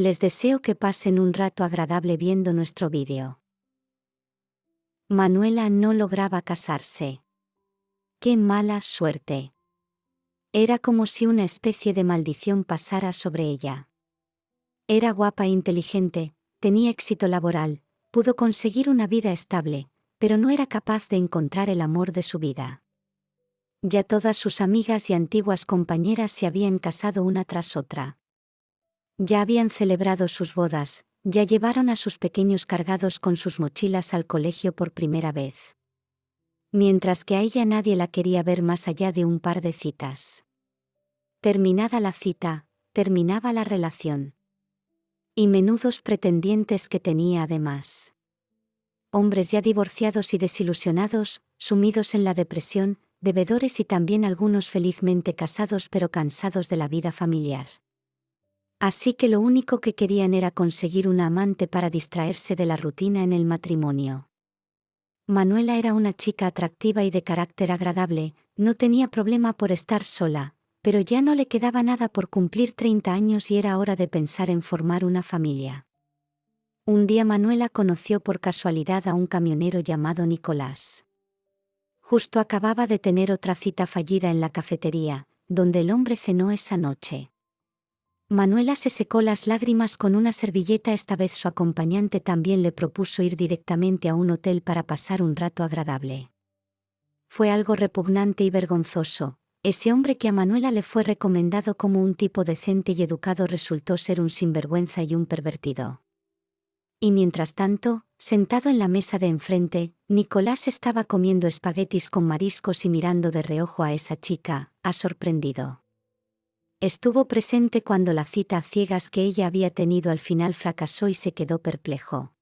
Les deseo que pasen un rato agradable viendo nuestro vídeo. Manuela no lograba casarse. Qué mala suerte. Era como si una especie de maldición pasara sobre ella. Era guapa e inteligente, tenía éxito laboral, pudo conseguir una vida estable, pero no era capaz de encontrar el amor de su vida. Ya todas sus amigas y antiguas compañeras se habían casado una tras otra. Ya habían celebrado sus bodas, ya llevaron a sus pequeños cargados con sus mochilas al colegio por primera vez. Mientras que a ella nadie la quería ver más allá de un par de citas. Terminada la cita, terminaba la relación. Y menudos pretendientes que tenía además. Hombres ya divorciados y desilusionados, sumidos en la depresión, bebedores y también algunos felizmente casados pero cansados de la vida familiar. Así que lo único que querían era conseguir una amante para distraerse de la rutina en el matrimonio. Manuela era una chica atractiva y de carácter agradable, no tenía problema por estar sola, pero ya no le quedaba nada por cumplir 30 años y era hora de pensar en formar una familia. Un día Manuela conoció por casualidad a un camionero llamado Nicolás. Justo acababa de tener otra cita fallida en la cafetería, donde el hombre cenó esa noche. Manuela se secó las lágrimas con una servilleta, esta vez su acompañante también le propuso ir directamente a un hotel para pasar un rato agradable. Fue algo repugnante y vergonzoso, ese hombre que a Manuela le fue recomendado como un tipo decente y educado resultó ser un sinvergüenza y un pervertido. Y mientras tanto, sentado en la mesa de enfrente, Nicolás estaba comiendo espaguetis con mariscos y mirando de reojo a esa chica, ha sorprendido. Estuvo presente cuando la cita a ciegas que ella había tenido al final fracasó y se quedó perplejo.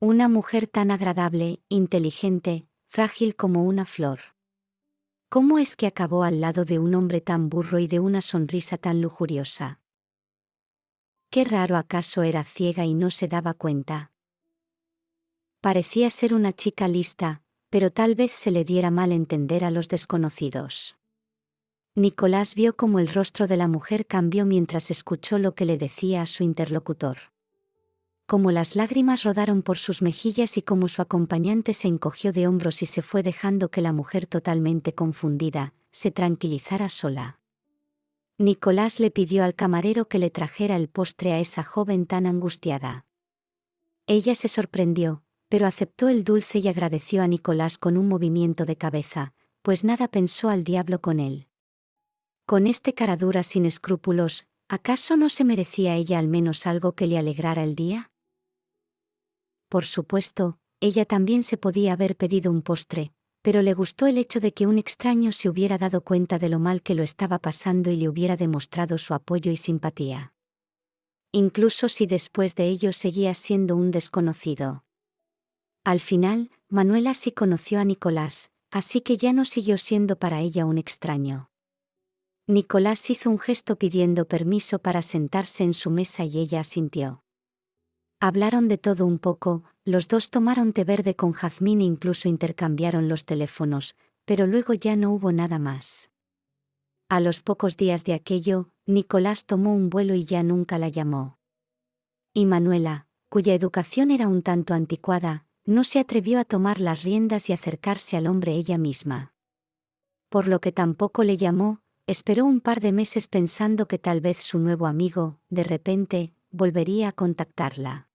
Una mujer tan agradable, inteligente, frágil como una flor. ¿Cómo es que acabó al lado de un hombre tan burro y de una sonrisa tan lujuriosa? Qué raro acaso era ciega y no se daba cuenta. Parecía ser una chica lista, pero tal vez se le diera mal entender a los desconocidos. Nicolás vio cómo el rostro de la mujer cambió mientras escuchó lo que le decía a su interlocutor. Como las lágrimas rodaron por sus mejillas y como su acompañante se encogió de hombros y se fue dejando que la mujer totalmente confundida, se tranquilizara sola. Nicolás le pidió al camarero que le trajera el postre a esa joven tan angustiada. Ella se sorprendió, pero aceptó el dulce y agradeció a Nicolás con un movimiento de cabeza, pues nada pensó al diablo con él. Con este caradura sin escrúpulos, ¿acaso no se merecía ella al menos algo que le alegrara el día? Por supuesto, ella también se podía haber pedido un postre, pero le gustó el hecho de que un extraño se hubiera dado cuenta de lo mal que lo estaba pasando y le hubiera demostrado su apoyo y simpatía. Incluso si después de ello seguía siendo un desconocido. Al final, Manuela sí conoció a Nicolás, así que ya no siguió siendo para ella un extraño. Nicolás hizo un gesto pidiendo permiso para sentarse en su mesa y ella asintió. Hablaron de todo un poco, los dos tomaron té verde con jazmín e incluso intercambiaron los teléfonos, pero luego ya no hubo nada más. A los pocos días de aquello, Nicolás tomó un vuelo y ya nunca la llamó. Y Manuela, cuya educación era un tanto anticuada, no se atrevió a tomar las riendas y acercarse al hombre ella misma. Por lo que tampoco le llamó, esperó un par de meses pensando que tal vez su nuevo amigo, de repente, volvería a contactarla.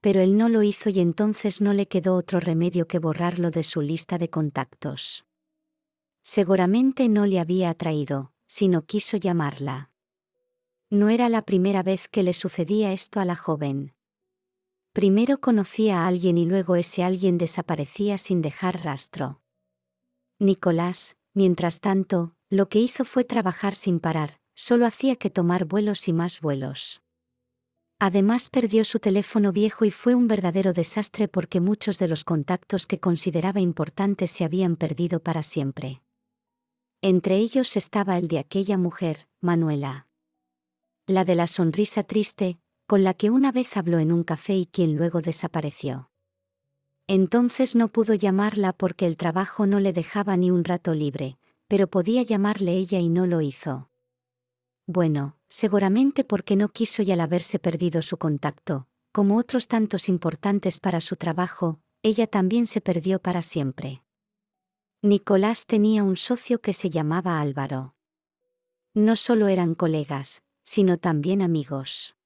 Pero él no lo hizo y entonces no le quedó otro remedio que borrarlo de su lista de contactos. Seguramente no le había atraído, sino quiso llamarla. No era la primera vez que le sucedía esto a la joven. Primero conocía a alguien y luego ese alguien desaparecía sin dejar rastro. Nicolás, mientras tanto, lo que hizo fue trabajar sin parar, solo hacía que tomar vuelos y más vuelos. Además perdió su teléfono viejo y fue un verdadero desastre porque muchos de los contactos que consideraba importantes se habían perdido para siempre. Entre ellos estaba el de aquella mujer, Manuela. La de la sonrisa triste, con la que una vez habló en un café y quien luego desapareció. Entonces no pudo llamarla porque el trabajo no le dejaba ni un rato libre, pero podía llamarle ella y no lo hizo. Bueno, seguramente porque no quiso y al haberse perdido su contacto, como otros tantos importantes para su trabajo, ella también se perdió para siempre. Nicolás tenía un socio que se llamaba Álvaro. No solo eran colegas, sino también amigos.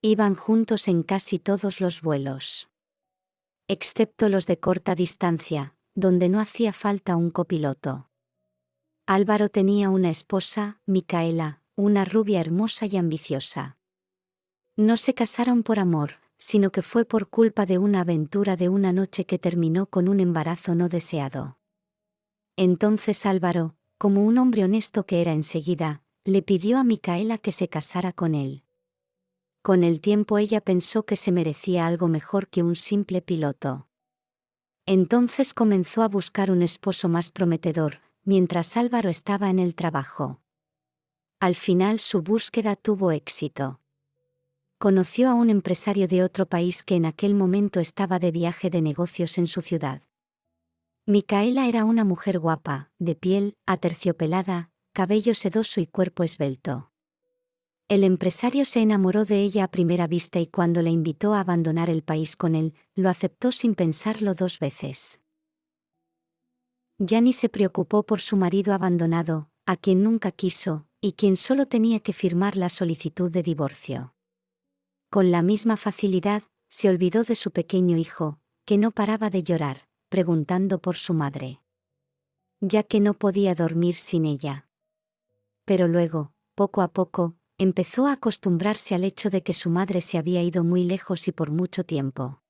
Iban juntos en casi todos los vuelos. Excepto los de corta distancia, donde no hacía falta un copiloto. Álvaro tenía una esposa, Micaela, una rubia hermosa y ambiciosa. No se casaron por amor, sino que fue por culpa de una aventura de una noche que terminó con un embarazo no deseado. Entonces Álvaro, como un hombre honesto que era enseguida, le pidió a Micaela que se casara con él. Con el tiempo ella pensó que se merecía algo mejor que un simple piloto. Entonces comenzó a buscar un esposo más prometedor, mientras Álvaro estaba en el trabajo. Al final su búsqueda tuvo éxito. Conoció a un empresario de otro país que en aquel momento estaba de viaje de negocios en su ciudad. Micaela era una mujer guapa, de piel, aterciopelada, cabello sedoso y cuerpo esbelto. El empresario se enamoró de ella a primera vista y cuando le invitó a abandonar el país con él, lo aceptó sin pensarlo dos veces. ni se preocupó por su marido abandonado, a quien nunca quiso, y quien solo tenía que firmar la solicitud de divorcio. Con la misma facilidad, se olvidó de su pequeño hijo, que no paraba de llorar preguntando por su madre. Ya que no podía dormir sin ella. Pero luego, poco a poco, empezó a acostumbrarse al hecho de que su madre se había ido muy lejos y por mucho tiempo.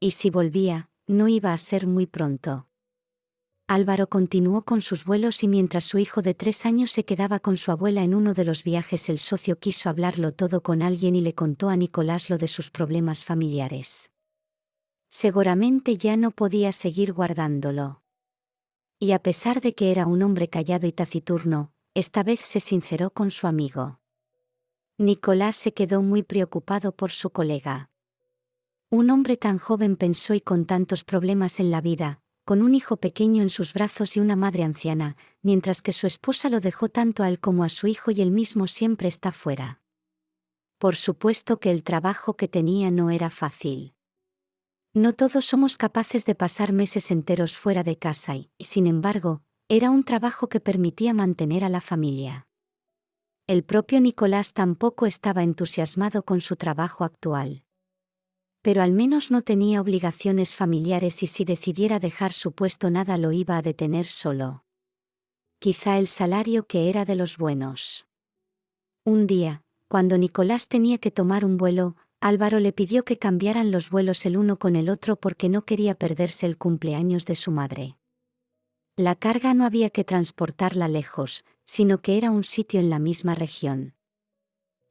Y si volvía, no iba a ser muy pronto. Álvaro continuó con sus vuelos y mientras su hijo de tres años se quedaba con su abuela en uno de los viajes el socio quiso hablarlo todo con alguien y le contó a Nicolás lo de sus problemas familiares seguramente ya no podía seguir guardándolo. Y a pesar de que era un hombre callado y taciturno, esta vez se sinceró con su amigo. Nicolás se quedó muy preocupado por su colega. Un hombre tan joven pensó y con tantos problemas en la vida, con un hijo pequeño en sus brazos y una madre anciana, mientras que su esposa lo dejó tanto a él como a su hijo y él mismo siempre está fuera. Por supuesto que el trabajo que tenía no era fácil. No todos somos capaces de pasar meses enteros fuera de casa y, sin embargo, era un trabajo que permitía mantener a la familia. El propio Nicolás tampoco estaba entusiasmado con su trabajo actual. Pero al menos no tenía obligaciones familiares y si decidiera dejar su puesto nada lo iba a detener solo. Quizá el salario que era de los buenos. Un día, cuando Nicolás tenía que tomar un vuelo, Álvaro le pidió que cambiaran los vuelos el uno con el otro porque no quería perderse el cumpleaños de su madre. La carga no había que transportarla lejos, sino que era un sitio en la misma región.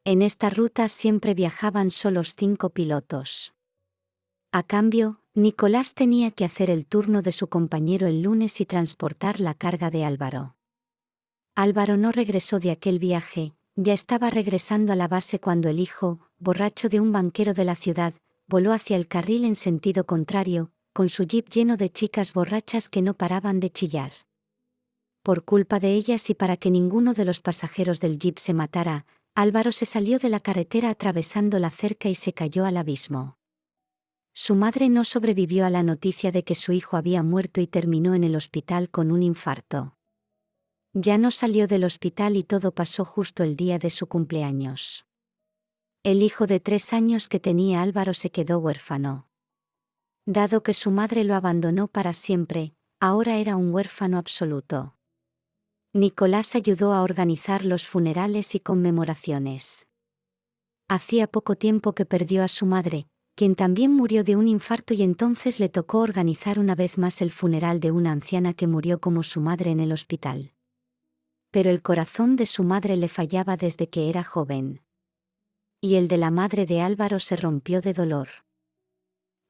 En esta ruta siempre viajaban solos cinco pilotos. A cambio, Nicolás tenía que hacer el turno de su compañero el lunes y transportar la carga de Álvaro. Álvaro no regresó de aquel viaje, ya estaba regresando a la base cuando el hijo, borracho de un banquero de la ciudad, voló hacia el carril en sentido contrario, con su jeep lleno de chicas borrachas que no paraban de chillar. Por culpa de ellas y para que ninguno de los pasajeros del jeep se matara, Álvaro se salió de la carretera atravesando la cerca y se cayó al abismo. Su madre no sobrevivió a la noticia de que su hijo había muerto y terminó en el hospital con un infarto. Ya no salió del hospital y todo pasó justo el día de su cumpleaños. El hijo de tres años que tenía Álvaro se quedó huérfano. Dado que su madre lo abandonó para siempre, ahora era un huérfano absoluto. Nicolás ayudó a organizar los funerales y conmemoraciones. Hacía poco tiempo que perdió a su madre, quien también murió de un infarto y entonces le tocó organizar una vez más el funeral de una anciana que murió como su madre en el hospital pero el corazón de su madre le fallaba desde que era joven. Y el de la madre de Álvaro se rompió de dolor.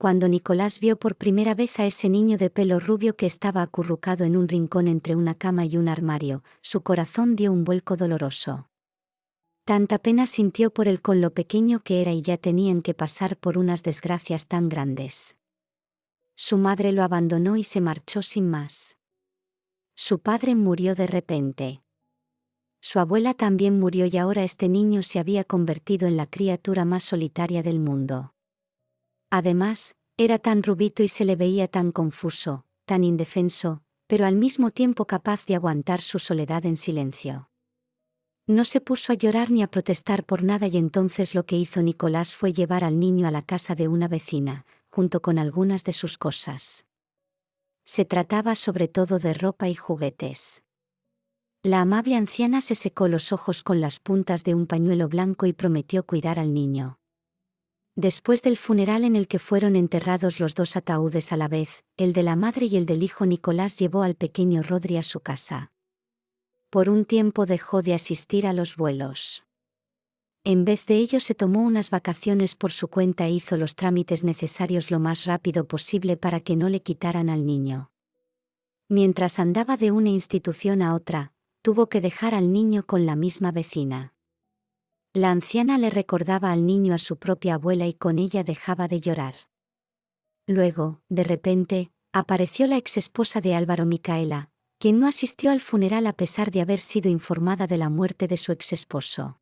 Cuando Nicolás vio por primera vez a ese niño de pelo rubio que estaba acurrucado en un rincón entre una cama y un armario, su corazón dio un vuelco doloroso. Tanta pena sintió por él con lo pequeño que era y ya tenían que pasar por unas desgracias tan grandes. Su madre lo abandonó y se marchó sin más. Su padre murió de repente. Su abuela también murió y ahora este niño se había convertido en la criatura más solitaria del mundo. Además, era tan rubito y se le veía tan confuso, tan indefenso, pero al mismo tiempo capaz de aguantar su soledad en silencio. No se puso a llorar ni a protestar por nada y entonces lo que hizo Nicolás fue llevar al niño a la casa de una vecina, junto con algunas de sus cosas. Se trataba sobre todo de ropa y juguetes. La amable anciana se secó los ojos con las puntas de un pañuelo blanco y prometió cuidar al niño. Después del funeral en el que fueron enterrados los dos ataúdes a la vez, el de la madre y el del hijo Nicolás llevó al pequeño Rodri a su casa. Por un tiempo dejó de asistir a los vuelos. En vez de ello se tomó unas vacaciones por su cuenta e hizo los trámites necesarios lo más rápido posible para que no le quitaran al niño. Mientras andaba de una institución a otra, tuvo que dejar al niño con la misma vecina. La anciana le recordaba al niño a su propia abuela y con ella dejaba de llorar. Luego, de repente, apareció la exesposa de Álvaro Micaela, quien no asistió al funeral a pesar de haber sido informada de la muerte de su exesposo.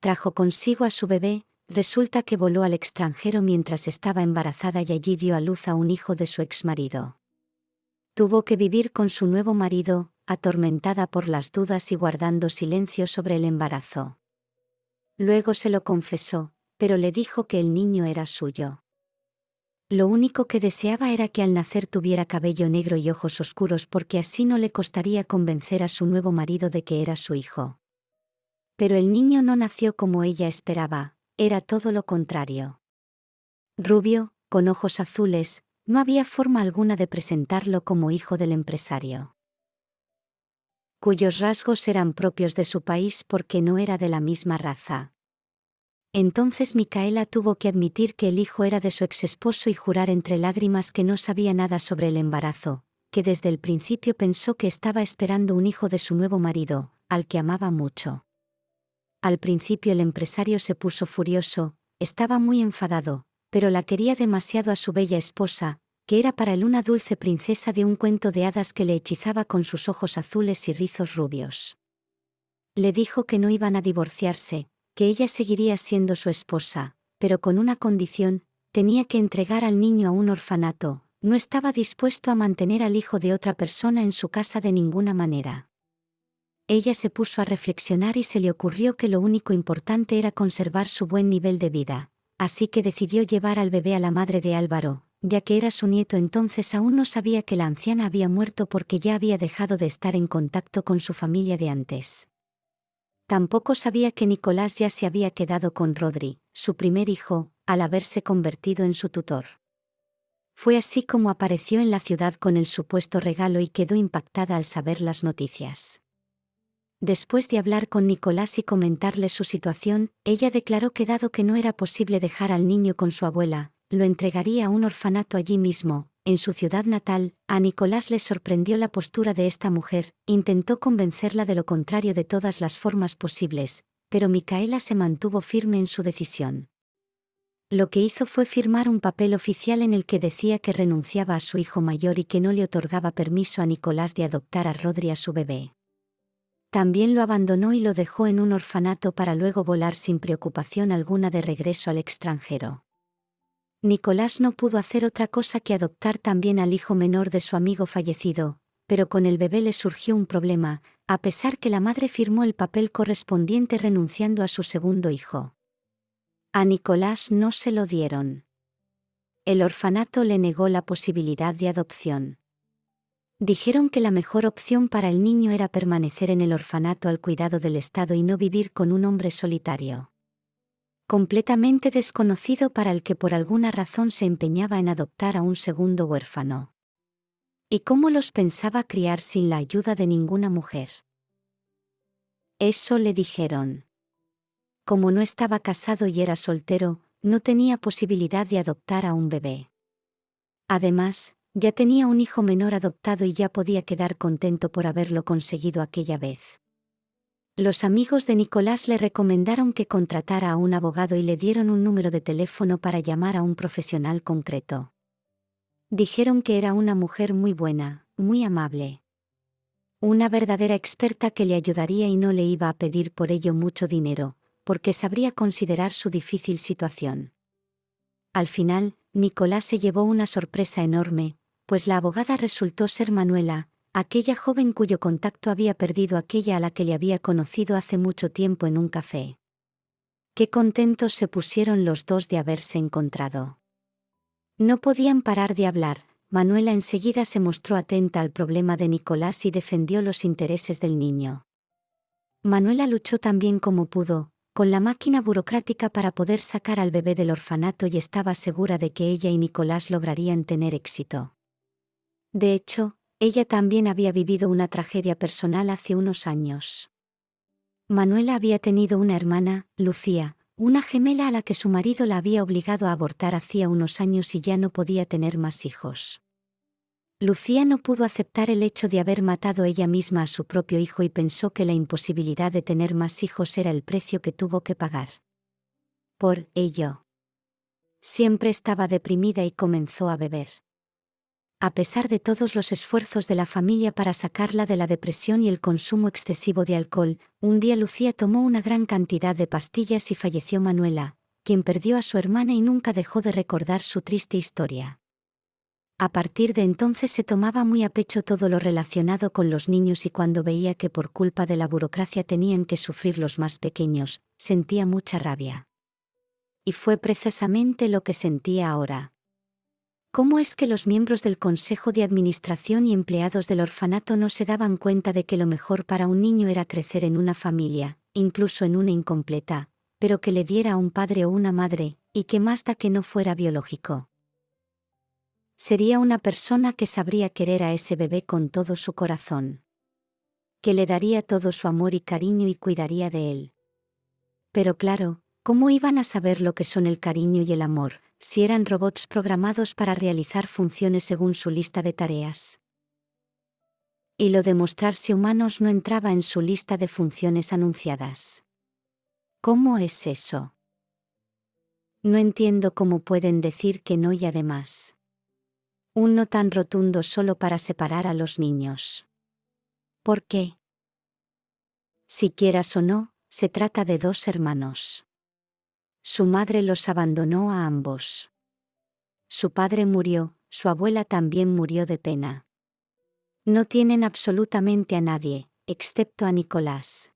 Trajo consigo a su bebé, resulta que voló al extranjero mientras estaba embarazada y allí dio a luz a un hijo de su exmarido. Tuvo que vivir con su nuevo marido, atormentada por las dudas y guardando silencio sobre el embarazo. Luego se lo confesó, pero le dijo que el niño era suyo. Lo único que deseaba era que al nacer tuviera cabello negro y ojos oscuros porque así no le costaría convencer a su nuevo marido de que era su hijo. Pero el niño no nació como ella esperaba, era todo lo contrario. Rubio, con ojos azules, no había forma alguna de presentarlo como hijo del empresario cuyos rasgos eran propios de su país porque no era de la misma raza. Entonces Micaela tuvo que admitir que el hijo era de su exesposo y jurar entre lágrimas que no sabía nada sobre el embarazo, que desde el principio pensó que estaba esperando un hijo de su nuevo marido, al que amaba mucho. Al principio el empresario se puso furioso, estaba muy enfadado, pero la quería demasiado a su bella esposa, que era para él una dulce princesa de un cuento de hadas que le hechizaba con sus ojos azules y rizos rubios. Le dijo que no iban a divorciarse, que ella seguiría siendo su esposa, pero con una condición, tenía que entregar al niño a un orfanato, no estaba dispuesto a mantener al hijo de otra persona en su casa de ninguna manera. Ella se puso a reflexionar y se le ocurrió que lo único importante era conservar su buen nivel de vida, así que decidió llevar al bebé a la madre de Álvaro, ya que era su nieto entonces aún no sabía que la anciana había muerto porque ya había dejado de estar en contacto con su familia de antes. Tampoco sabía que Nicolás ya se había quedado con Rodri, su primer hijo, al haberse convertido en su tutor. Fue así como apareció en la ciudad con el supuesto regalo y quedó impactada al saber las noticias. Después de hablar con Nicolás y comentarle su situación, ella declaró que dado que no era posible dejar al niño con su abuela, lo entregaría a un orfanato allí mismo, en su ciudad natal, a Nicolás le sorprendió la postura de esta mujer, intentó convencerla de lo contrario de todas las formas posibles, pero Micaela se mantuvo firme en su decisión. Lo que hizo fue firmar un papel oficial en el que decía que renunciaba a su hijo mayor y que no le otorgaba permiso a Nicolás de adoptar a Rodri a su bebé. También lo abandonó y lo dejó en un orfanato para luego volar sin preocupación alguna de regreso al extranjero. Nicolás no pudo hacer otra cosa que adoptar también al hijo menor de su amigo fallecido, pero con el bebé le surgió un problema, a pesar que la madre firmó el papel correspondiente renunciando a su segundo hijo. A Nicolás no se lo dieron. El orfanato le negó la posibilidad de adopción. Dijeron que la mejor opción para el niño era permanecer en el orfanato al cuidado del Estado y no vivir con un hombre solitario completamente desconocido para el que por alguna razón se empeñaba en adoptar a un segundo huérfano. ¿Y cómo los pensaba criar sin la ayuda de ninguna mujer? Eso le dijeron. Como no estaba casado y era soltero, no tenía posibilidad de adoptar a un bebé. Además, ya tenía un hijo menor adoptado y ya podía quedar contento por haberlo conseguido aquella vez. Los amigos de Nicolás le recomendaron que contratara a un abogado y le dieron un número de teléfono para llamar a un profesional concreto. Dijeron que era una mujer muy buena, muy amable. Una verdadera experta que le ayudaría y no le iba a pedir por ello mucho dinero, porque sabría considerar su difícil situación. Al final, Nicolás se llevó una sorpresa enorme, pues la abogada resultó ser Manuela, aquella joven cuyo contacto había perdido aquella a la que le había conocido hace mucho tiempo en un café. Qué contentos se pusieron los dos de haberse encontrado. No podían parar de hablar, Manuela enseguida se mostró atenta al problema de Nicolás y defendió los intereses del niño. Manuela luchó tan bien como pudo, con la máquina burocrática para poder sacar al bebé del orfanato y estaba segura de que ella y Nicolás lograrían tener éxito. De hecho, ella también había vivido una tragedia personal hace unos años. Manuela había tenido una hermana, Lucía, una gemela a la que su marido la había obligado a abortar hacía unos años y ya no podía tener más hijos. Lucía no pudo aceptar el hecho de haber matado ella misma a su propio hijo y pensó que la imposibilidad de tener más hijos era el precio que tuvo que pagar. Por ello. Siempre estaba deprimida y comenzó a beber. A pesar de todos los esfuerzos de la familia para sacarla de la depresión y el consumo excesivo de alcohol, un día Lucía tomó una gran cantidad de pastillas y falleció Manuela, quien perdió a su hermana y nunca dejó de recordar su triste historia. A partir de entonces se tomaba muy a pecho todo lo relacionado con los niños y cuando veía que por culpa de la burocracia tenían que sufrir los más pequeños, sentía mucha rabia. Y fue precisamente lo que sentía ahora. ¿Cómo es que los miembros del Consejo de Administración y empleados del orfanato no se daban cuenta de que lo mejor para un niño era crecer en una familia, incluso en una incompleta, pero que le diera a un padre o una madre, y que más da que no fuera biológico? Sería una persona que sabría querer a ese bebé con todo su corazón. Que le daría todo su amor y cariño y cuidaría de él. Pero claro, ¿cómo iban a saber lo que son el cariño y el amor, si eran robots programados para realizar funciones según su lista de tareas. Y lo de mostrarse humanos no entraba en su lista de funciones anunciadas. ¿Cómo es eso? No entiendo cómo pueden decir que no y además. Un no tan rotundo solo para separar a los niños. ¿Por qué? Si quieras o no, se trata de dos hermanos. Su madre los abandonó a ambos. Su padre murió, su abuela también murió de pena. No tienen absolutamente a nadie, excepto a Nicolás.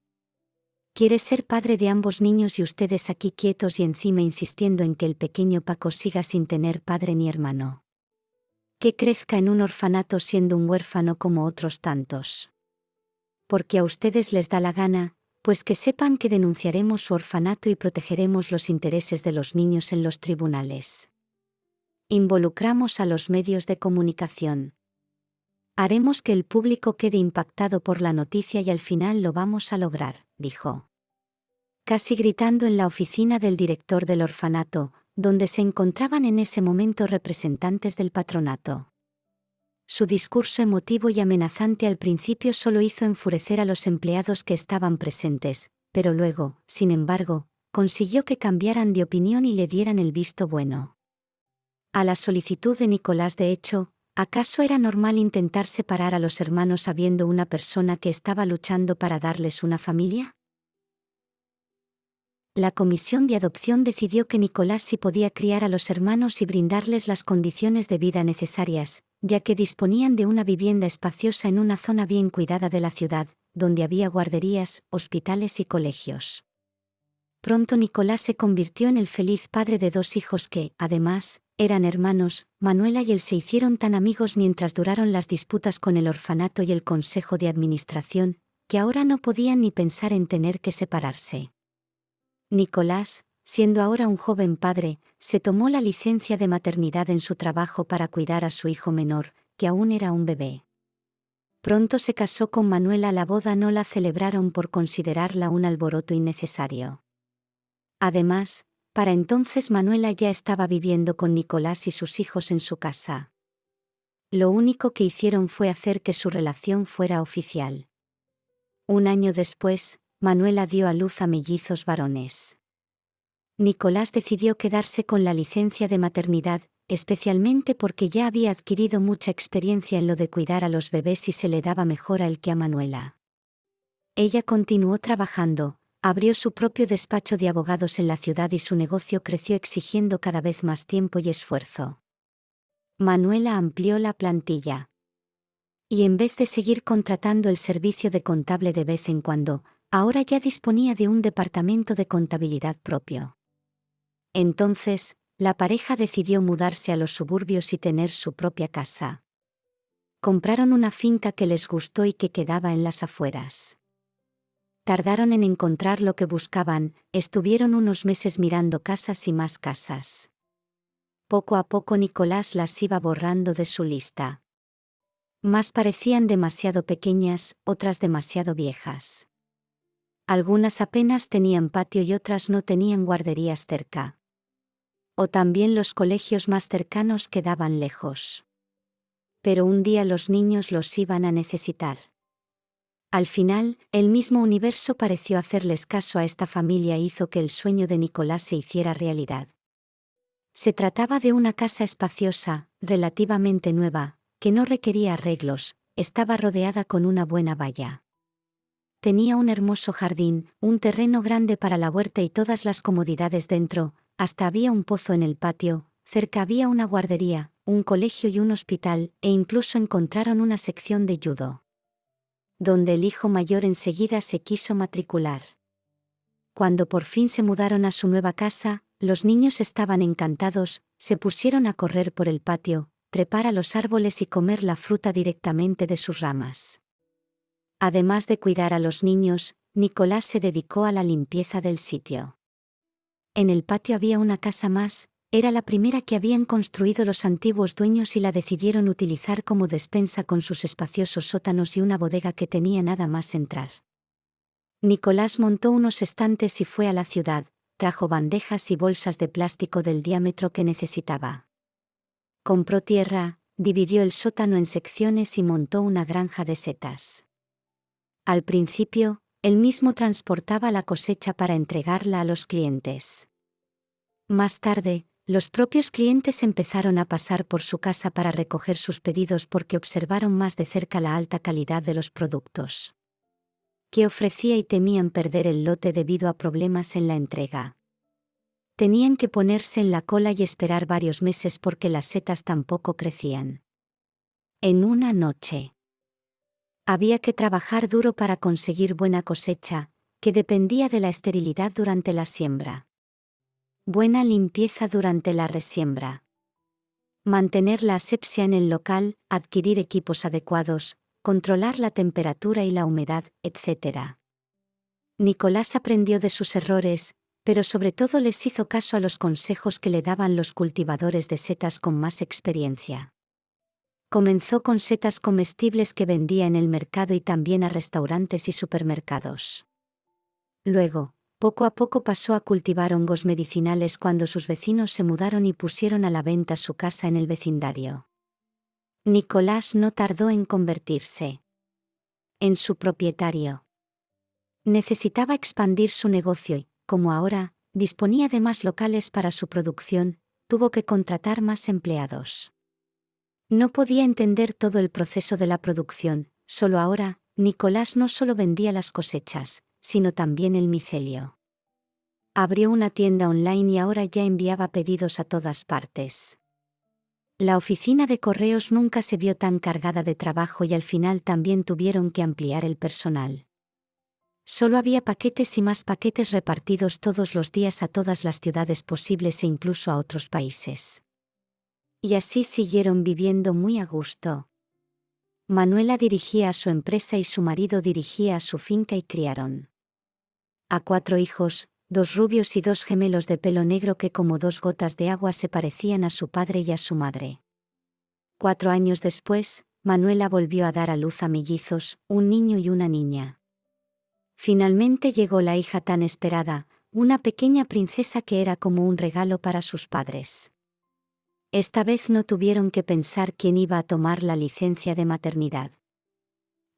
Quiere ser padre de ambos niños y ustedes aquí quietos y encima insistiendo en que el pequeño Paco siga sin tener padre ni hermano. Que crezca en un orfanato siendo un huérfano como otros tantos. Porque a ustedes les da la gana, pues que sepan que denunciaremos su orfanato y protegeremos los intereses de los niños en los tribunales. Involucramos a los medios de comunicación. Haremos que el público quede impactado por la noticia y al final lo vamos a lograr, dijo. Casi gritando en la oficina del director del orfanato, donde se encontraban en ese momento representantes del patronato. Su discurso emotivo y amenazante al principio solo hizo enfurecer a los empleados que estaban presentes, pero luego, sin embargo, consiguió que cambiaran de opinión y le dieran el visto bueno. A la solicitud de Nicolás de hecho, ¿acaso era normal intentar separar a los hermanos sabiendo una persona que estaba luchando para darles una familia? La comisión de adopción decidió que Nicolás sí podía criar a los hermanos y brindarles las condiciones de vida necesarias, ya que disponían de una vivienda espaciosa en una zona bien cuidada de la ciudad, donde había guarderías, hospitales y colegios. Pronto Nicolás se convirtió en el feliz padre de dos hijos que, además, eran hermanos, Manuela y él se hicieron tan amigos mientras duraron las disputas con el orfanato y el consejo de administración, que ahora no podían ni pensar en tener que separarse. Nicolás, siendo ahora un joven padre, se tomó la licencia de maternidad en su trabajo para cuidar a su hijo menor, que aún era un bebé. Pronto se casó con Manuela, la boda no la celebraron por considerarla un alboroto innecesario. Además, para entonces Manuela ya estaba viviendo con Nicolás y sus hijos en su casa. Lo único que hicieron fue hacer que su relación fuera oficial. Un año después, Manuela dio a luz a mellizos varones. Nicolás decidió quedarse con la licencia de maternidad, especialmente porque ya había adquirido mucha experiencia en lo de cuidar a los bebés y se le daba mejor a él que a Manuela. Ella continuó trabajando, abrió su propio despacho de abogados en la ciudad y su negocio creció exigiendo cada vez más tiempo y esfuerzo. Manuela amplió la plantilla. Y en vez de seguir contratando el servicio de contable de vez en cuando, ahora ya disponía de un departamento de contabilidad propio. Entonces, la pareja decidió mudarse a los suburbios y tener su propia casa. Compraron una finca que les gustó y que quedaba en las afueras. Tardaron en encontrar lo que buscaban, estuvieron unos meses mirando casas y más casas. Poco a poco Nicolás las iba borrando de su lista. Más parecían demasiado pequeñas, otras demasiado viejas. Algunas apenas tenían patio y otras no tenían guarderías cerca. O también los colegios más cercanos quedaban lejos. Pero un día los niños los iban a necesitar. Al final, el mismo universo pareció hacerles caso a esta familia e hizo que el sueño de Nicolás se hiciera realidad. Se trataba de una casa espaciosa, relativamente nueva, que no requería arreglos, estaba rodeada con una buena valla. Tenía un hermoso jardín, un terreno grande para la huerta y todas las comodidades dentro, hasta había un pozo en el patio, cerca había una guardería, un colegio y un hospital, e incluso encontraron una sección de judo. Donde el hijo mayor enseguida se quiso matricular. Cuando por fin se mudaron a su nueva casa, los niños estaban encantados, se pusieron a correr por el patio, trepar a los árboles y comer la fruta directamente de sus ramas. Además de cuidar a los niños, Nicolás se dedicó a la limpieza del sitio. En el patio había una casa más, era la primera que habían construido los antiguos dueños y la decidieron utilizar como despensa con sus espaciosos sótanos y una bodega que tenía nada más entrar. Nicolás montó unos estantes y fue a la ciudad, trajo bandejas y bolsas de plástico del diámetro que necesitaba. Compró tierra, dividió el sótano en secciones y montó una granja de setas. Al principio, él mismo transportaba la cosecha para entregarla a los clientes. Más tarde, los propios clientes empezaron a pasar por su casa para recoger sus pedidos porque observaron más de cerca la alta calidad de los productos. Que ofrecía y temían perder el lote debido a problemas en la entrega. Tenían que ponerse en la cola y esperar varios meses porque las setas tampoco crecían. En una noche. Había que trabajar duro para conseguir buena cosecha, que dependía de la esterilidad durante la siembra. Buena limpieza durante la resiembra. Mantener la asepsia en el local, adquirir equipos adecuados, controlar la temperatura y la humedad, etc. Nicolás aprendió de sus errores, pero sobre todo les hizo caso a los consejos que le daban los cultivadores de setas con más experiencia. Comenzó con setas comestibles que vendía en el mercado y también a restaurantes y supermercados. Luego, poco a poco pasó a cultivar hongos medicinales cuando sus vecinos se mudaron y pusieron a la venta su casa en el vecindario. Nicolás no tardó en convertirse en su propietario. Necesitaba expandir su negocio y, como ahora, disponía de más locales para su producción, tuvo que contratar más empleados. No podía entender todo el proceso de la producción, solo ahora, Nicolás no solo vendía las cosechas, sino también el micelio. Abrió una tienda online y ahora ya enviaba pedidos a todas partes. La oficina de correos nunca se vio tan cargada de trabajo y al final también tuvieron que ampliar el personal. Solo había paquetes y más paquetes repartidos todos los días a todas las ciudades posibles e incluso a otros países. Y así siguieron viviendo muy a gusto. Manuela dirigía su empresa y su marido dirigía su finca y criaron a cuatro hijos, dos rubios y dos gemelos de pelo negro que como dos gotas de agua se parecían a su padre y a su madre. Cuatro años después, Manuela volvió a dar a luz a mellizos, un niño y una niña. Finalmente llegó la hija tan esperada, una pequeña princesa que era como un regalo para sus padres. Esta vez no tuvieron que pensar quién iba a tomar la licencia de maternidad.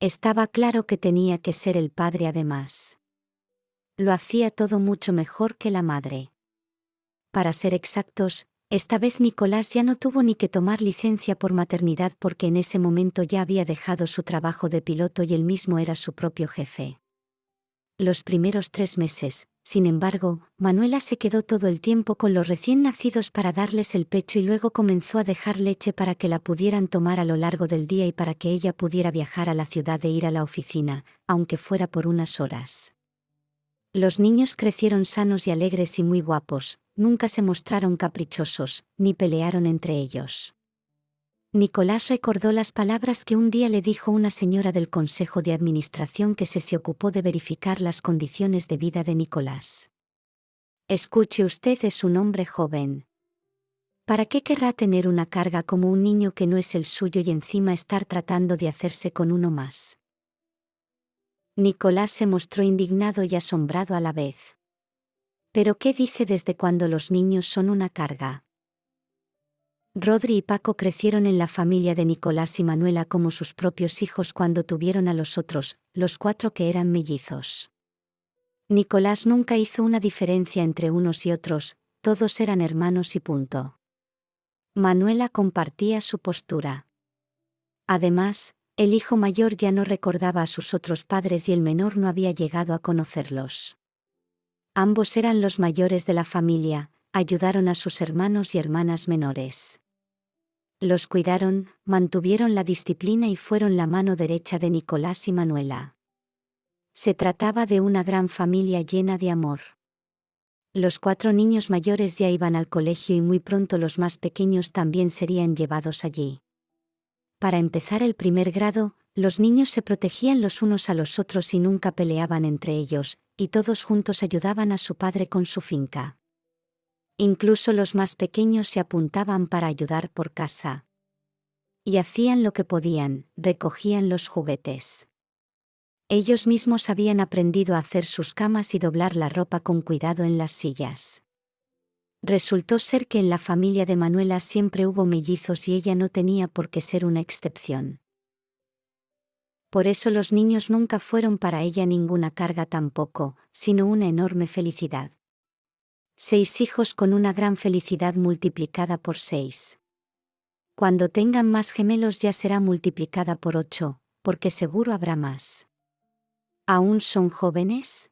Estaba claro que tenía que ser el padre además. Lo hacía todo mucho mejor que la madre. Para ser exactos, Esta vez Nicolás ya no tuvo ni que tomar licencia por maternidad porque en ese momento ya había dejado su trabajo de piloto y él mismo era su propio jefe. Los primeros tres meses, sin embargo, Manuela se quedó todo el tiempo con los recién nacidos para darles el pecho y luego comenzó a dejar leche para que la pudieran tomar a lo largo del día y para que ella pudiera viajar a la ciudad e ir a la oficina, aunque fuera por unas horas. Los niños crecieron sanos y alegres y muy guapos, nunca se mostraron caprichosos, ni pelearon entre ellos. Nicolás recordó las palabras que un día le dijo una señora del Consejo de Administración que se se ocupó de verificar las condiciones de vida de Nicolás. Escuche usted es un hombre joven. ¿Para qué querrá tener una carga como un niño que no es el suyo y encima estar tratando de hacerse con uno más? Nicolás se mostró indignado y asombrado a la vez. ¿Pero qué dice desde cuando los niños son una carga? Rodri y Paco crecieron en la familia de Nicolás y Manuela como sus propios hijos cuando tuvieron a los otros, los cuatro que eran mellizos. Nicolás nunca hizo una diferencia entre unos y otros, todos eran hermanos y punto. Manuela compartía su postura. Además, el hijo mayor ya no recordaba a sus otros padres y el menor no había llegado a conocerlos. Ambos eran los mayores de la familia, ayudaron a sus hermanos y hermanas menores. Los cuidaron, mantuvieron la disciplina y fueron la mano derecha de Nicolás y Manuela. Se trataba de una gran familia llena de amor. Los cuatro niños mayores ya iban al colegio y muy pronto los más pequeños también serían llevados allí. Para empezar el primer grado, los niños se protegían los unos a los otros y nunca peleaban entre ellos, y todos juntos ayudaban a su padre con su finca. Incluso los más pequeños se apuntaban para ayudar por casa. Y hacían lo que podían, recogían los juguetes. Ellos mismos habían aprendido a hacer sus camas y doblar la ropa con cuidado en las sillas. Resultó ser que en la familia de Manuela siempre hubo mellizos y ella no tenía por qué ser una excepción. Por eso los niños nunca fueron para ella ninguna carga tampoco, sino una enorme felicidad. Seis hijos con una gran felicidad multiplicada por seis. Cuando tengan más gemelos ya será multiplicada por ocho, porque seguro habrá más. ¿Aún son jóvenes?